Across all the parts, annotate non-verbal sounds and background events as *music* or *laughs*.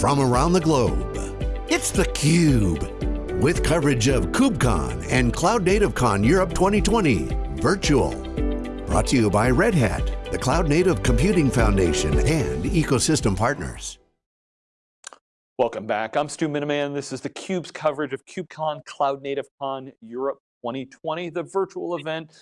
from around the globe. It's theCUBE, with coverage of KubeCon and Cloud Native Con Europe 2020, virtual. Brought to you by Red Hat, the Cloud Native Computing Foundation, and ecosystem partners. Welcome back, I'm Stu Miniman. This is theCUBE's coverage of KubeCon Cloud Native Con Europe 2020, the virtual event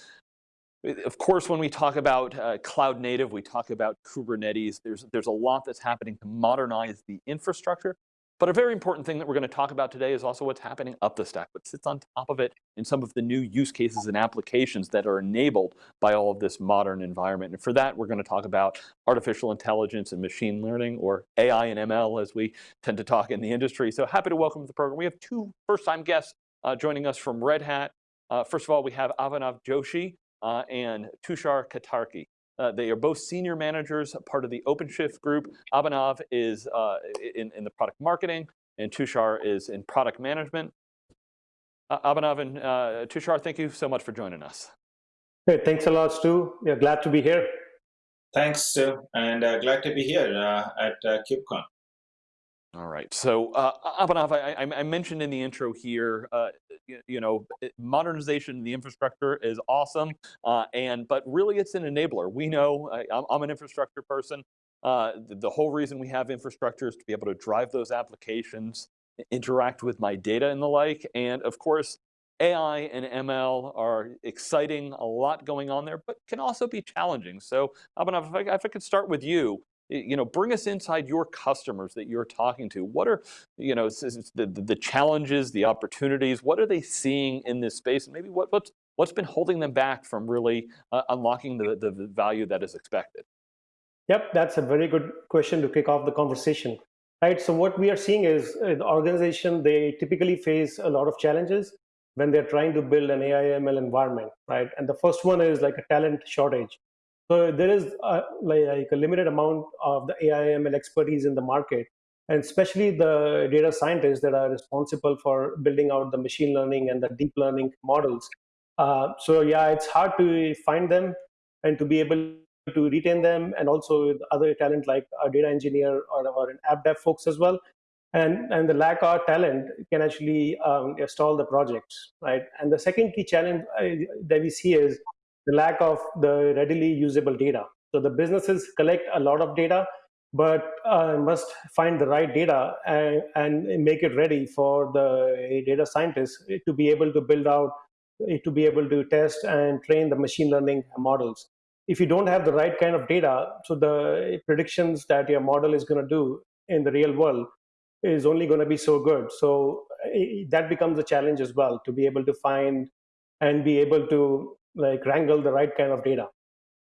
of course, when we talk about uh, cloud native, we talk about Kubernetes. There's, there's a lot that's happening to modernize the infrastructure. But a very important thing that we're going to talk about today is also what's happening up the stack, what sits on top of it, and some of the new use cases and applications that are enabled by all of this modern environment. And for that, we're going to talk about artificial intelligence and machine learning, or AI and ML, as we tend to talk in the industry. So happy to welcome to the program. We have two first-time guests uh, joining us from Red Hat. Uh, first of all, we have Abhinav Joshi, uh, and Tushar Katarki. Uh, they are both senior managers, part of the OpenShift group. Abhinav is uh, in, in the product marketing, and Tushar is in product management. Uh, Abhinav and uh, Tushar, thank you so much for joining us. Hey, thanks a lot, Stu. Yeah, glad to be here. Thanks, Stu, and uh, glad to be here uh, at uh, KubeCon. All right. So, uh, Abhinav, I, I, mentioned in the intro here, uh, you, you, know, modernization of the infrastructure is awesome, uh, and but really it's an enabler. We know, I, am an infrastructure person. Uh, the, the, whole reason we have infrastructure is to be able to drive those applications, interact with my data and the like, and of course, AI and ML are exciting, a lot going on there, but can also be challenging. So, Abhinav, if I, if I could start with you, you know, bring us inside your customers that you're talking to. What are, you know, the, the challenges, the opportunities, what are they seeing in this space? And maybe what, what's, what's been holding them back from really uh, unlocking the, the value that is expected? Yep, that's a very good question to kick off the conversation. Right, so what we are seeing is uh, the organization, they typically face a lot of challenges when they're trying to build an AI ML environment, right? And the first one is like a talent shortage. So there is a, like a limited amount of the AI/ML expertise in the market, and especially the data scientists that are responsible for building out the machine learning and the deep learning models. Uh, so yeah, it's hard to find them and to be able to retain them, and also other talent like a data engineer or, or an app dev folks as well. And, and the lack of talent can actually um, stall the projects, right? And the second key challenge uh, that we see is the lack of the readily usable data. So the businesses collect a lot of data, but uh, must find the right data and, and make it ready for the data scientists to be able to build out, to be able to test and train the machine learning models. If you don't have the right kind of data, so the predictions that your model is going to do in the real world is only going to be so good. So that becomes a challenge as well to be able to find and be able to like wrangle the right kind of data.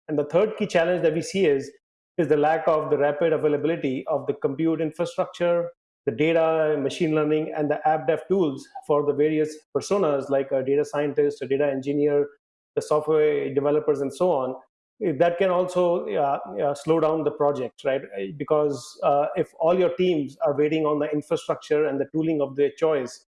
And the third key challenge that we see is, is the lack of the rapid availability of the compute infrastructure, the data, machine learning, and the app dev tools for the various personas like a data scientist, a data engineer, the software developers, and so on. That can also uh, uh, slow down the project, right? Because uh, if all your teams are waiting on the infrastructure and the tooling of their choice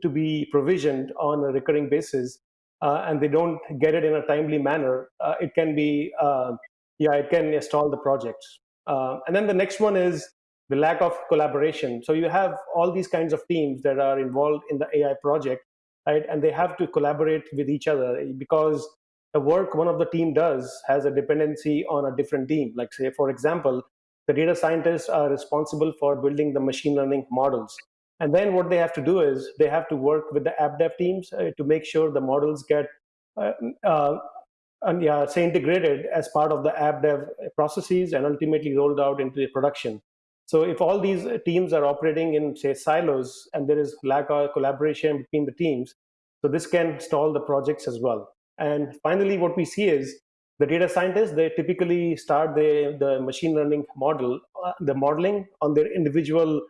to be provisioned on a recurring basis, and they don't get it in a timely manner, uh, it can be, uh, yeah, it can stall the project. Uh, and then the next one is the lack of collaboration. So you have all these kinds of teams that are involved in the AI project, right? And they have to collaborate with each other because the work one of the team does has a dependency on a different team. Like say, for example, the data scientists are responsible for building the machine learning models. And then what they have to do is they have to work with the app dev teams uh, to make sure the models get uh, uh, and yeah, say integrated as part of the app dev processes and ultimately rolled out into the production. So if all these teams are operating in say silos and there is lack of collaboration between the teams, so this can stall the projects as well. And finally, what we see is the data scientists, they typically start the, the machine learning model, uh, the modeling on their individual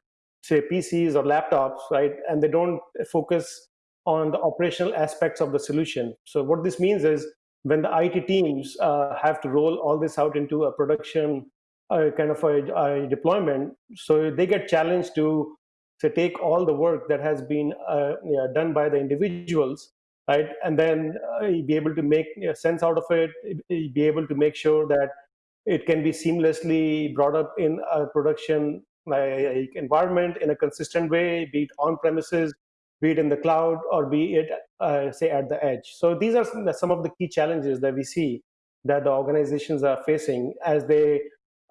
say PCs or laptops, right? And they don't focus on the operational aspects of the solution. So what this means is when the IT teams uh, have to roll all this out into a production uh, kind of a, a, deployment, so they get challenged to to take all the work that has been uh, done by the individuals, right, and then uh, be able to make sense out of it, be able to make sure that it can be seamlessly brought up in a production like, environment in a consistent way, be it on premises, be it in the cloud, or be it, uh, say, at the edge. So these are some of the key challenges that we see that the organizations are facing as they,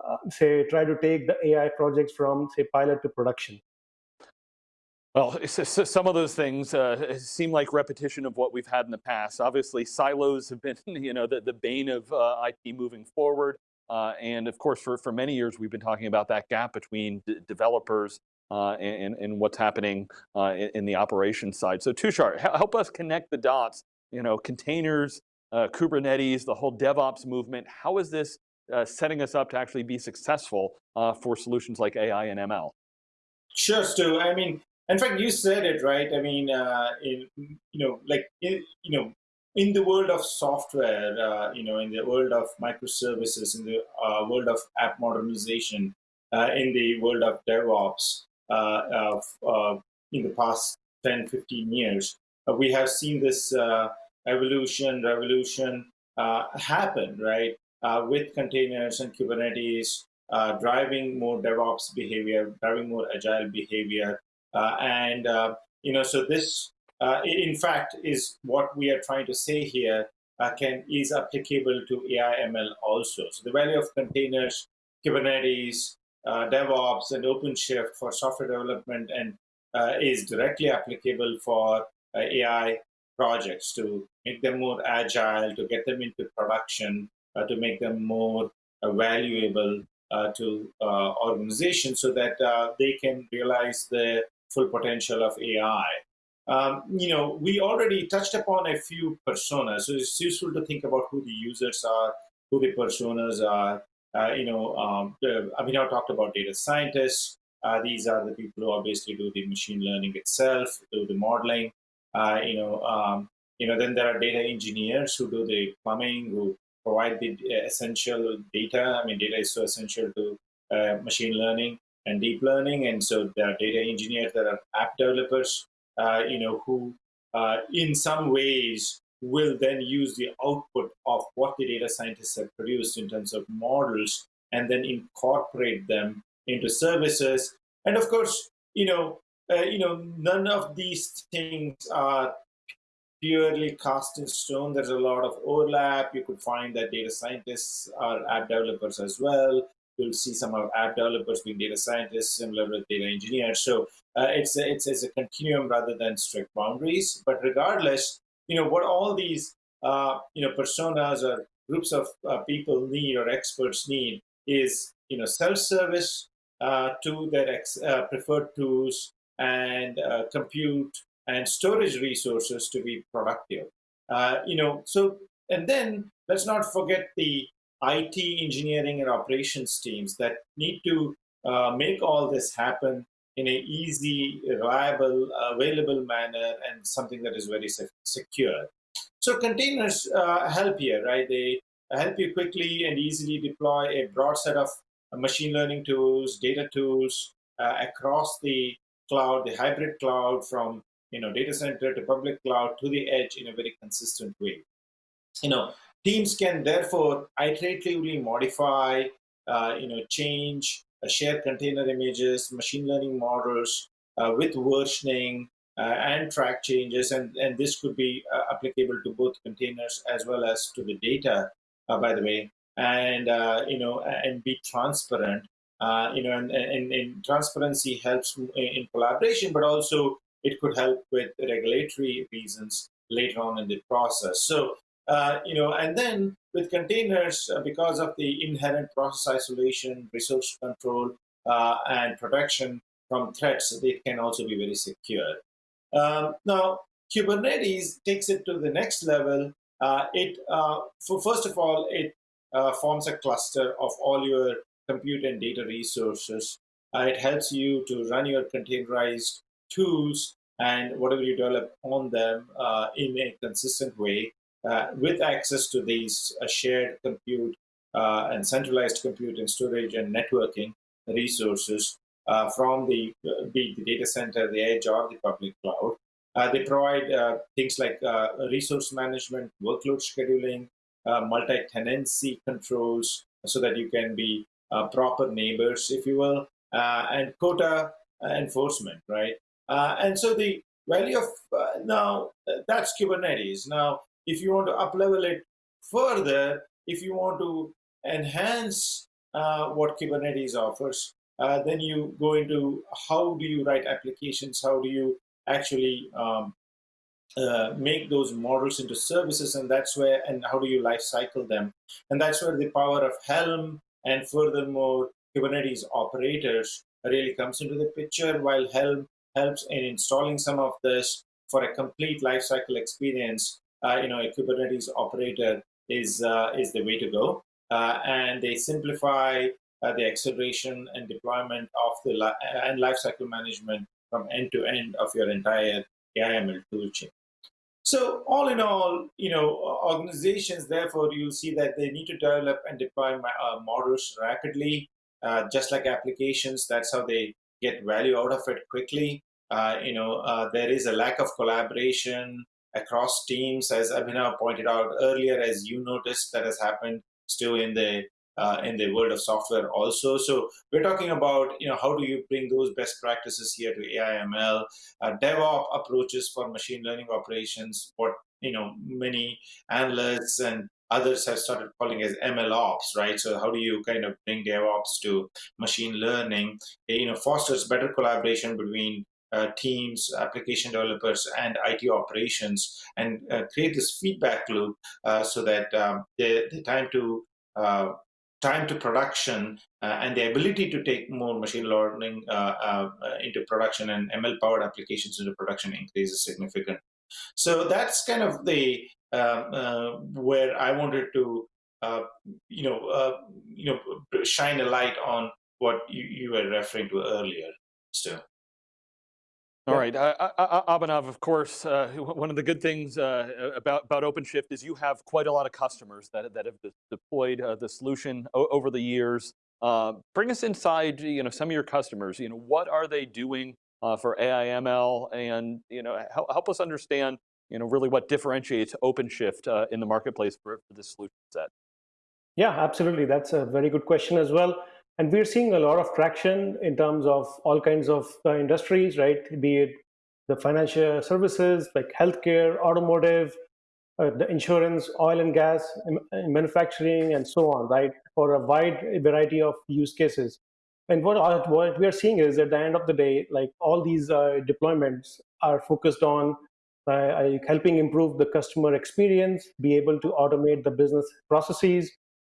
uh, say, try to take the AI projects from, say, pilot to production. Well, some of those things uh, seem like repetition of what we've had in the past. Obviously, silos have been, *laughs* you know, the, the bane of uh, IT moving forward. Uh, and of course, for, for many years, we've been talking about that gap between developers uh, and, and what's happening uh, in, in, the operations side. So Tushar, help us connect the dots, you know, containers, uh, Kubernetes, the whole DevOps movement. How is this setting us up to actually be successful for solutions like AI and ML? Sure, Stu. I mean, in fact, you said it right. I mean, uh, in, you know, like in, you know, in the world of software, uh, you know, in the world of microservices, in the uh, world of app modernization, uh, in the world of DevOps, uh, of, uh, in the past 10, 15 years, we have seen this evolution, revolution happen, right? with containers and Kubernetes, driving more DevOps behavior, driving more agile behavior, uh, and, uh, you know, so this, uh, in fact, is what we are trying to say here can is applicable to AI ML also. So the value of containers, Kubernetes, DevOps, and OpenShift for software development and is directly applicable for AI projects to make them more agile, to get them into production, uh, to make them more uh, valuable uh, to organizations so that they can realize the full potential of AI. Um, you know, we already touched upon a few personas, so it's useful to think about who the users are, who the personas are. Uh, you know, um, Abhinav talked about data scientists. Uh, these are the people who obviously do the machine learning itself, do the modeling. Uh, you know, um, you know, then there are data engineers who do the plumbing, who provide the essential data. I mean, data is so essential to uh, machine learning and deep learning. And so there are data engineers, there are app developers, uh, you know, who uh, in some ways will then use the output of what the data scientists have produced in terms of models and then incorporate them into services. And of course, you know, uh, you know, none of these things are purely cast in stone. There's a lot of overlap. You could find that data scientists are app developers as well you'll see some of app developers being data scientists, similar with data engineers. So uh, it's, a, it's, it's a continuum rather than strict boundaries. But regardless, you know, what all these, uh, you know, personas or groups of uh, people need or experts need is, you know, self-service uh, to their uh, preferred tools and uh, compute and storage resources to be productive. you know, so, and then let's not forget the IT engineering and operations teams that need to uh, make all this happen in an easy, reliable, available manner and something that is very secure. So containers uh, help here, right? They help you quickly and easily deploy a broad set of machine learning tools, data tools uh, across the cloud, the hybrid cloud from you know data center to public cloud to the edge in a very consistent way. You know, Teams can therefore iteratively modify, uh, you know, change, uh, share container images, machine learning models uh, with versioning uh, and track changes. And, and this could be uh, applicable to both containers as well as to the data, uh, by the way, and, you know, and be transparent. you know, and, and, and transparency helps in collaboration, but also it could help with regulatory reasons later on in the process. So uh, you know, and then with containers, uh, because of the inherent process isolation, resource control, uh, and protection from threats, they can also be very secure. Um, now, Kubernetes takes it to the next level. Uh, it, uh, for first of all, it forms a cluster of all your compute and data resources. it helps you to run your containerized tools and whatever you develop on them in a consistent way uh, Uh, with access to these uh, shared compute uh, and centralized compute and storage and networking resources uh, from the, uh, be the data center, the edge, or the public cloud. they provide things like resource management, workload scheduling, multi-tenancy controls, so that you can be proper neighbors, if you will, uh, and quota enforcement, right? and so the value of now that's Kubernetes. Now, if you want to uplevel it further, if you want to enhance uh, what Kubernetes offers, uh, then you go into how do you write applications, how do you actually um, uh, make those models into services, and that's where, and how do you life cycle them? And that's where the power of Helm and furthermore Kubernetes operators really comes into the picture, while Helm helps in installing some of this for a complete lifecycle experience. Uh, you know, a Kubernetes operator is uh, is the way to go, uh, and they simplify the acceleration and deployment of the li and lifecycle management from end to end of your entire AIML toolchain. So all in all, you know, organizations, therefore, you'll see that they need to develop and deploy uh, models rapidly, uh, just like applications. That's how they get value out of it quickly. Uh, you know, there is a lack of collaboration across teams, as Abhinav pointed out earlier, as you noticed that has happened still in the uh, in the world of software also. So we're talking about, you know, how do you bring those best practices here to AIML, uh, DevOps approaches for machine learning operations, what, you know, many analysts and others have started calling as ML ops, right? So how do you kind of bring DevOps to machine learning? You know, fosters better collaboration between uh, teams, application developers, and IT operations, and uh, create this feedback loop uh, so that um, the, the time to uh, time to production uh, and the ability to take more machine learning uh, into production and ML powered applications into production increases significantly. So that's kind of the um, where I wanted to you know you know shine a light on what you, you were referring to earlier still. All right, uh, Abhinav, of course, uh, *laughs* one of the good things uh, about, about OpenShift is you have quite a lot of customers that, that have deployed uh, the solution over the years. Uh, bring us inside you know, some of your customers. You know, what are they doing uh, for AIML and you know, help, help us understand you know, really what differentiates OpenShift in the marketplace for, for this solution set. Yeah, absolutely. That's a very good question as well. And we're seeing a lot of traction in terms of all kinds of uh, industries, right? Be it the financial services like healthcare, automotive, uh, the insurance, oil and gas, manufacturing, and so on, right? For a wide variety of use cases. And what, what we are seeing is at the end of the day, like all these uh, deployments are focused on uh, helping improve the customer experience, be able to automate the business processes,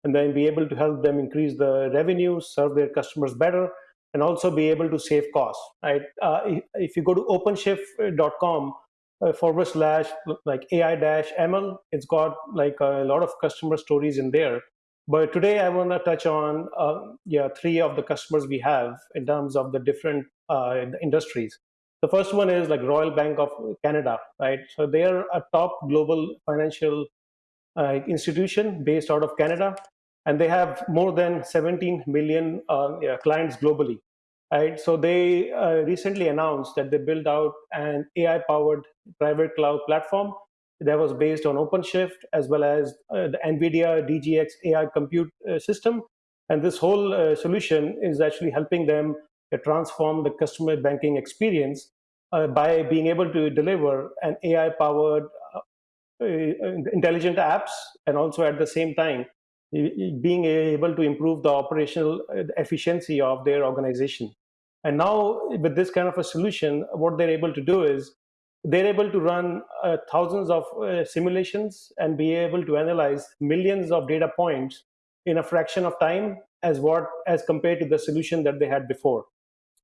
and then be able to help them increase the revenue, serve their customers better, and also be able to save costs. Right? Uh, if you go to OpenShift.com uh, forward slash like AI dash ML, it's got like a lot of customer stories in there. But today I want to touch on uh, yeah three of the customers we have in terms of the different uh, industries. The first one is like Royal Bank of Canada, right? So they are a top global financial uh, institution based out of Canada and they have more than 17 million uh, clients globally. Right, so they uh, recently announced that they built out an AI-powered private cloud platform that was based on OpenShift as well as uh, the NVIDIA DGX AI compute uh, system. And this whole uh, solution is actually helping them transform the customer banking experience uh, by being able to deliver an AI-powered intelligent apps and also at the same time being able to improve the operational uh, efficiency of their organization. And now with this kind of a solution, what they're able to do is they're able to run uh, thousands of uh, simulations and be able to analyze millions of data points in a fraction of time as what as compared to the solution that they had before.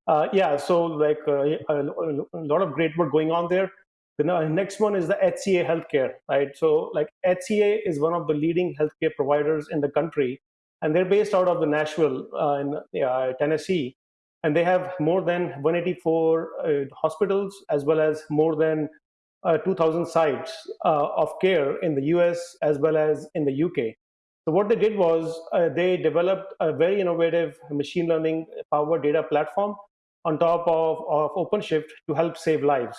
Uh, yeah, so like uh, a, a, lot of great work going on there. The next one is the HCA Healthcare, right? So like HCA is one of the leading healthcare providers in the country, and they're based out of the Nashville uh, in uh, Tennessee, and they have more than 184 uh, hospitals as well as more than uh, 2,000 sites uh, of care in the US as well as in the UK. So what they did was uh, they developed a very innovative machine learning powered data platform on top of, of OpenShift to help save lives.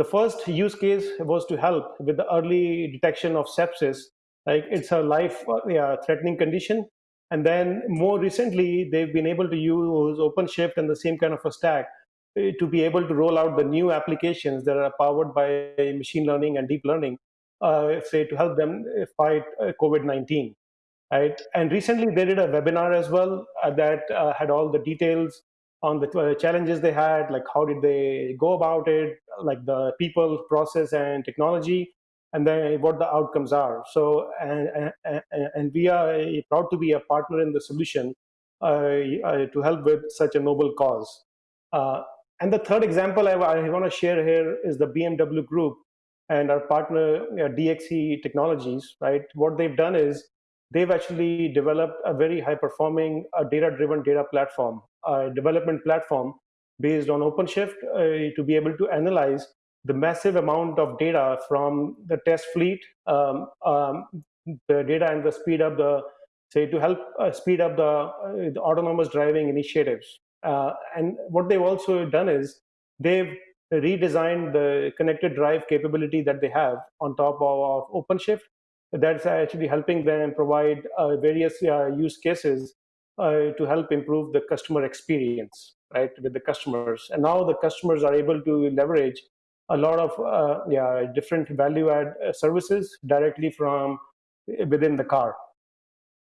The first use case was to help with the early detection of sepsis. Like it's a life-threatening condition, And then more recently, they've been able to use OpenShift and the same kind of a stack uh, to be able to roll out the new applications that are powered by machine learning and deep learning, uh, say to help them fight uh, COVID-19. Right? And recently they did a webinar as well uh, that uh, had all the details on the uh, challenges they had, like how did they go about it, like the people, process, and technology, and then what the outcomes are. So, and, and, and we are proud to be a partner in the solution to help with such a noble cause. Uh, and the third example I, I want to share here is the BMW Group and our partner uh, DXC Technologies, right? What they've done is they've actually developed a very high performing uh, data driven data platform, development platform based on OpenShift uh, to be able to analyze the massive amount of data from the test fleet, um, um, the data and the speed up the, say to help uh, speed up the, uh, the autonomous driving initiatives uh, and what they've also done is they've redesigned the connected drive capability that they have on top of, of OpenShift. That's actually helping them provide uh, various uh, use cases uh, to help improve the customer experience, right, with the customers. And now the customers are able to leverage a lot of uh, yeah, different value add uh, services directly from within the car,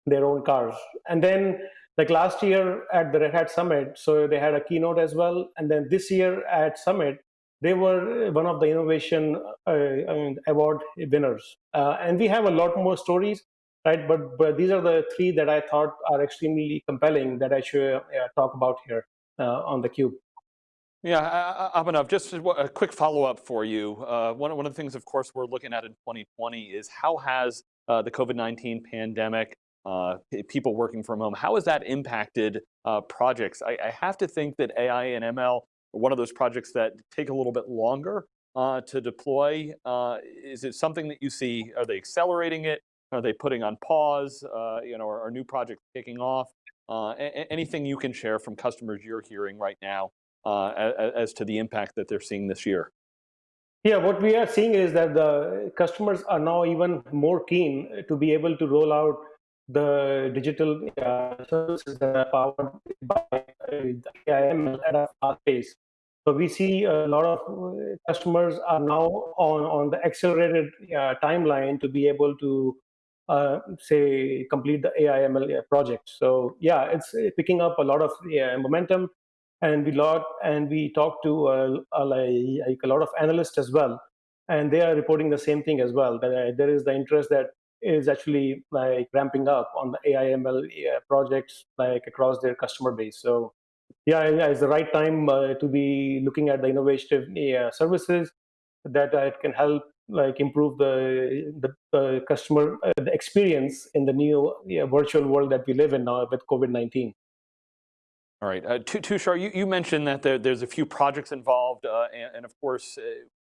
their own cars. And then like last year at the Red Hat Summit, so they had a keynote as well. And then this year at Summit, they were one of the innovation uh, award winners. Uh, and we have a lot more stories, right? But, but these are the three that I thought are extremely compelling that I should uh, talk about here uh, on the cube. Yeah, Abhinav, just a quick follow-up for you. Uh, one, one of the things, of course, we're looking at in 2020 is how has uh, the COVID-19 pandemic uh, people working from home. How has that impacted uh, projects? I, I, have to think that AI and ML one of those projects that take a little bit longer uh, to deploy. Uh, is it something that you see, are they accelerating it? Are they putting on pause? Uh, you know, are, are, new projects kicking off? Uh, anything you can share from customers you're hearing right now as, as to the impact that they're seeing this year? Yeah, what we are seeing is that the customers are now even more keen to be able to roll out the digital uh, services that are powered by AIML at a fast pace. So we see a lot of uh, customers are now on, on the accelerated uh, timeline to be able to uh, say complete the AIML uh, project. So yeah, it's picking up a lot of momentum, and we lot and we talk to uh, like a lot of analysts as well, and they are reporting the same thing as well. That there is the interest that is actually like ramping up on the AIML uh, projects like across their customer base. So yeah, it's the right time uh, to be looking at the innovative uh, services that uh, it can help like improve the the, customer uh, the experience in the new virtual world that we live in now with COVID-19. All right, uh, Tushar, you, you mentioned that there, there's a few projects involved, uh, and, and, of course, uh,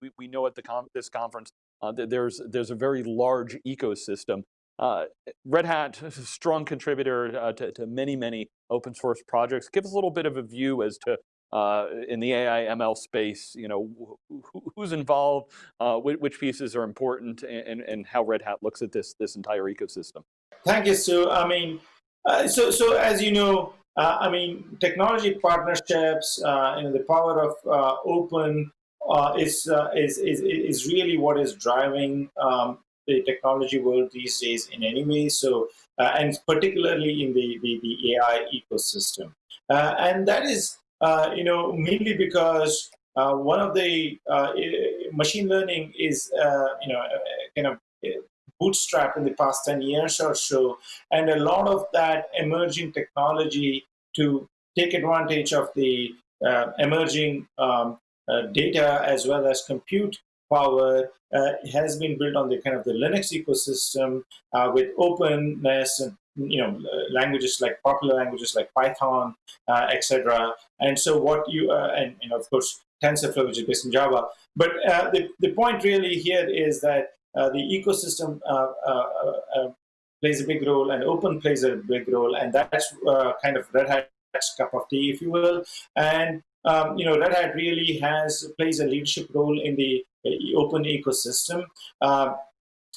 we, we know at the this conference uh, there's, there's a very large ecosystem. Uh, Red Hat, *laughs* strong contributor uh, to, to, many, many open source projects. Give us a little bit of a view as to, uh, in the AI ML space, you know, who, who's involved, uh, which pieces are important, and, and how Red Hat looks at this, this entire ecosystem. Thank you, Stu. I mean, uh, so, so as you know, I mean, technology partnerships, you know, the power of open uh, is, uh, is, is, is really what is driving um, the technology world these days in any way. So, uh, and particularly in the, the, the AI ecosystem. Uh, and that is, uh, you know, mainly because uh, one of the machine learning is, you know, kind of bootstrap in the past 10 years or so. And a lot of that emerging technology to take advantage of the emerging um, uh, data as well as compute power uh, has been built on the kind of the Linux ecosystem uh, with openness and you know languages like popular languages like Python, etc. And so what you and, and of course TensorFlow, which is based in Java. But the the point really here is that the ecosystem plays a big role and open plays a big role and that's uh, kind of red hat's cup of tea if you will and um, you know, Red Hat really has plays a leadership role in the uh, open ecosystem. Uh,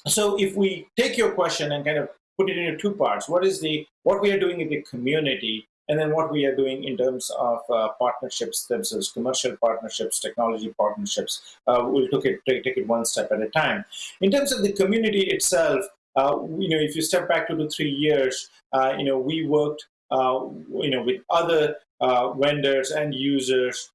so if we take your question and kind of put it into two parts. What is the what we are doing in the community, and then what we are doing in terms of uh, partnerships themselves, commercial partnerships, technology partnerships. Uh, we'll take it, take, it one step at a time. In terms of the community itself, uh, you know, if you step back two to three years, uh, you know, we worked, uh, you know, with other uh, vendors and users,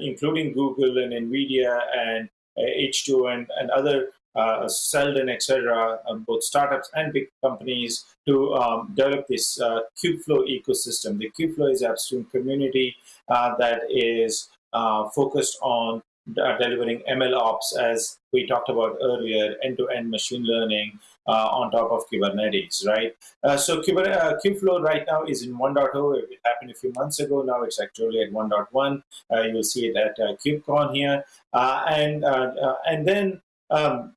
including Google and NVIDIA and H2 and, and other uh, Seldon, etc., um, both startups and big companies to um, develop this uh, Kubeflow ecosystem. The Kubeflow is upstream community uh, that is uh, focused on delivering ML ops, as we talked about earlier, end-to-end -end machine learning uh, on top of Kubernetes, right? So Kubernetes, Kubeflow right now is in 1.0. It happened a few months ago. Now it's actually at 1.1. you'll see it at KubeCon here. and, and then um,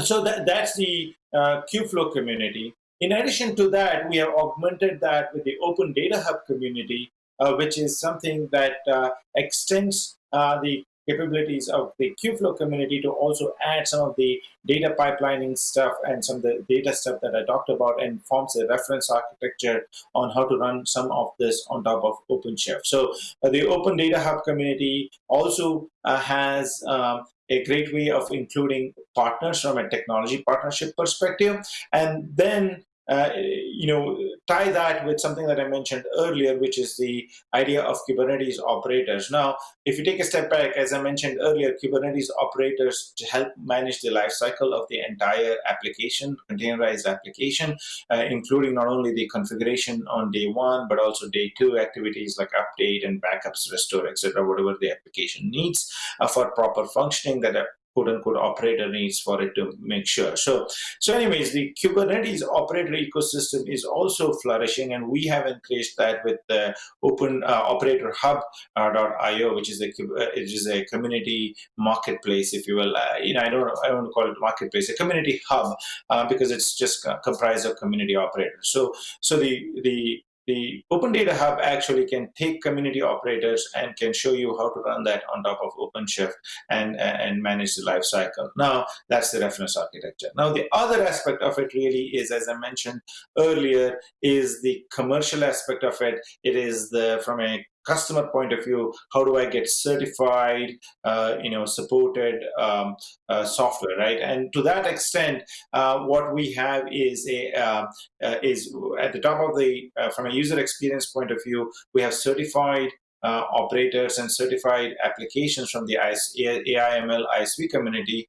so that, that's the uh, Kubeflow community. In addition to that, we have augmented that with the Open Data Hub community, uh, which is something that uh, extends uh, the capabilities of the Kubeflow community to also add some of the data pipelining stuff and some of the data stuff that I talked about and forms a reference architecture on how to run some of this on top of OpenShift. So uh, the Open Data Hub community also uh, has um, a great way of including partners from a technology partnership perspective. And then uh, you know, tie that with something that I mentioned earlier, which is the idea of Kubernetes operators. Now, if you take a step back, as I mentioned earlier, Kubernetes operators to help manage the lifecycle of the entire application, containerized application, uh, including not only the configuration on day one, but also day two activities like update and backups, restore, etc., whatever the application needs uh, for proper functioning that quote unquote operator needs for it to make sure. So, so anyways, the Kubernetes operator ecosystem is also flourishing, and we have increased that with the Open uh, Operator Hub.io, uh, which is a uh, which is a community marketplace, if you will. Uh, you know, I don't I don't call it marketplace, a community hub, uh, because it's just comprised of community operators. So, so the the the Open Data Hub actually can take community operators and can show you how to run that on top of OpenShift and, and manage the life cycle. Now, that's the reference architecture. Now, the other aspect of it really is, as I mentioned earlier, is the commercial aspect of it. It is the from a customer point of view, how do I get certified, uh, you know, supported um, uh, software, right? And to that extent, uh, what we have is a uh, uh, is at the top of the uh, from a user experience point of view, we have certified uh, operators and certified applications from the AIML ISV community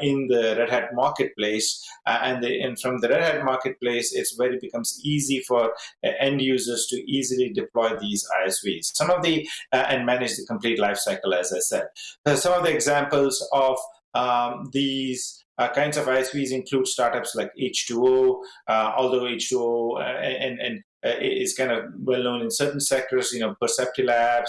in the Red Hat marketplace. Uh, and, the, and, from the Red Hat marketplace, it's where it becomes easy for uh, end users to easily deploy these ISVs. Some of the, uh, and manage the complete lifecycle, as I said. Uh, some of the examples of um, these uh, kinds of ISVs include startups like H2O, uh, although H2O uh, and, and uh, is kind of well known in certain sectors, you know, PerceptiLabs,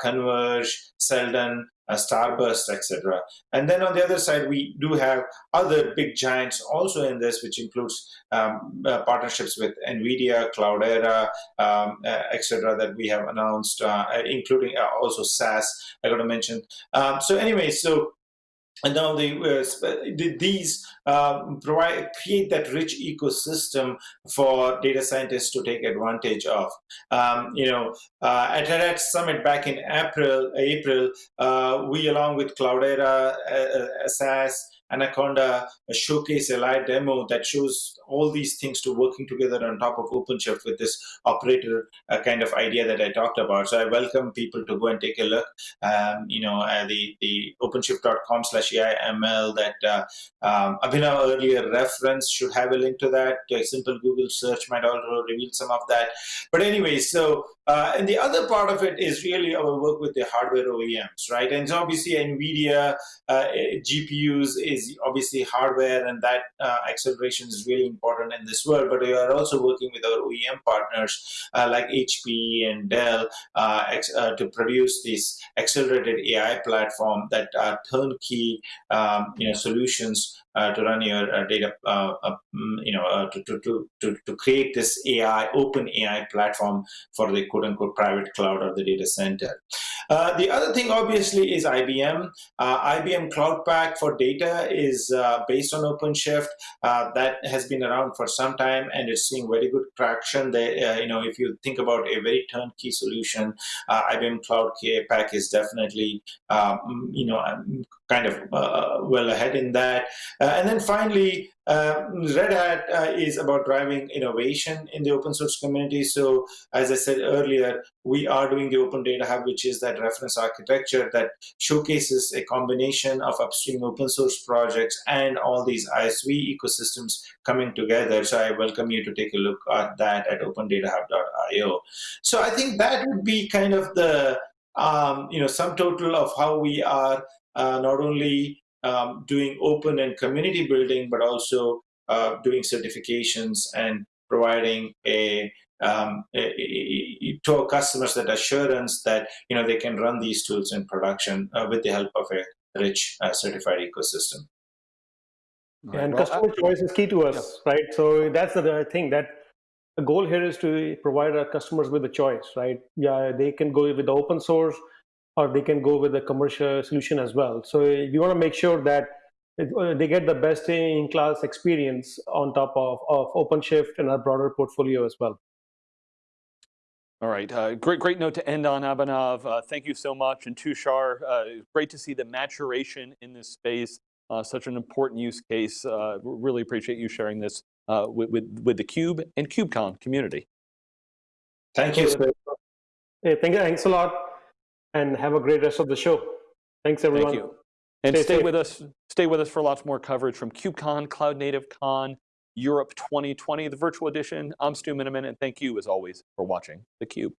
Converge, Seldon, uh, Starburst, etc. And then on the other side, we do have other big giants also in this, which includes um, uh, partnerships with NVIDIA, Cloudera, um, uh, etc. that we have announced, uh, including uh, also SAS, I got to mention. Um, so anyway, so and now they, uh, these um, provide create that rich ecosystem for data scientists to take advantage of. Um, you know, uh, at Red Summit back in April, April, uh, we along with Cloudera, uh, uh, SAS, Anaconda showcase a live demo that shows all these things to working together on top of OpenShift with this operator uh, kind of idea that I talked about. So I welcome people to go and take a look. Um, you know, uh, the the OpenShift.com slash AIML that uh, um, Abhinav earlier reference should have a link to that. A simple Google search might also reveal some of that. But anyway, so uh, and the other part of it is really our work with the hardware OEMs, right? And so obviously NVIDIA uh, GPUs is obviously hardware and that uh, acceleration is really important in this world, but we are also working with our OEM partners uh, like HP and Dell uh, uh, to produce this accelerated AI platform that are turnkey um, you know, solutions to run your uh, data, uh, uh, mm, you know, uh, to, to, to, to, create this AI, open AI platform for the quote unquote private cloud or the data center. Uh, the other thing, obviously, is IBM. Uh, IBM Cloud Pak for data is uh, based on OpenShift. Uh, that has been around for some time, and it's seeing very good traction. They, uh, you know, if you think about a very turnkey solution, uh, IBM Cloud Pak is definitely, um, you know, um, kind of well ahead in that. and then finally, uh, Red Hat uh, is about driving innovation in the open source community. So as I said earlier, we are doing the Open Data Hub, which is that reference architecture that showcases a combination of upstream open source projects and all these ISV ecosystems coming together. So I welcome you to take a look at that at opendatahub.io. So I think that would be kind of the um, you know sum total of how we are uh, not only um, doing open and community building, but also uh, doing certifications and providing a, um, a, a, to our customers that assurance that you know they can run these tools in production uh, with the help of a rich uh, certified ecosystem. Right. And well, customer choice is key to us, yeah. right? So that's the thing that the goal here is to provide our customers with a choice, right? Yeah, they can go with the open source or they can go with a commercial solution as well. So we want to make sure that uh, they get the best in class experience on top of, of OpenShift and our broader portfolio as well. All right, uh, great, great note to end on, Abhinav. Uh, thank you so much. And Tushar, uh, great to see the maturation in this space, uh, such an important use case. Uh, really appreciate you sharing this with, with, with the Cube and KubeCon community. Thank you. Hey, thank you. Thanks a lot and have a great rest of the show. Thanks, everyone. Thank you. And stay, stay with us. Stay with us for lots more coverage from KubeCon, Cloud Native Con, Europe 2020, the virtual edition. I'm Stu Miniman, and thank you, as always, for watching theCUBE.